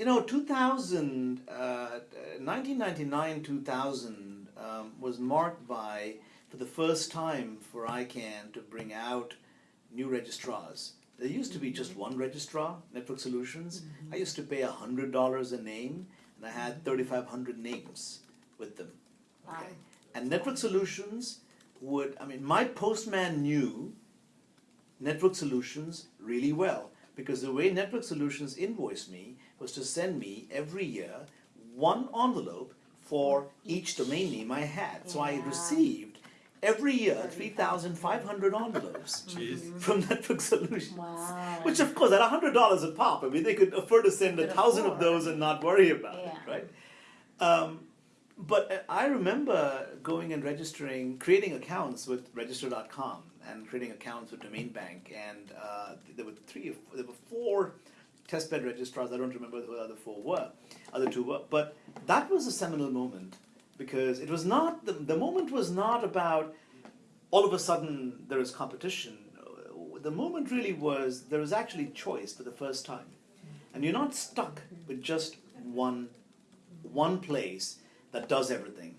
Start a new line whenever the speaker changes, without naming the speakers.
you know, 2000, uh, 1999, 2000 um, was marked by, for the first time for ICANN to bring out new registrars. There used to be just one registrar, Network Solutions. I used to pay $100 a name, and I had 3,500 names with them.
Wow.
Okay. And Network Solutions would, I mean, my postman knew Network Solutions really well because the way Network Solutions invoiced me was to send me every year one envelope for each domain name I had. So I received every year 3,500 envelopes from Network Solutions.
Wow.
Which of course at $100 a pop, I mean they could afford to send a thousand of those and not worry about it, right? Um, but uh, I remember going and registering, creating accounts with register.com and creating accounts with Domain Bank, and uh, there were three, there were four testbed registrars. I don't remember who the other four were, other two were. But that was a seminal moment because it was not the the moment was not about all of a sudden there is competition. The moment really was there was actually choice for the first time, and you're not stuck with just one one place that does everything.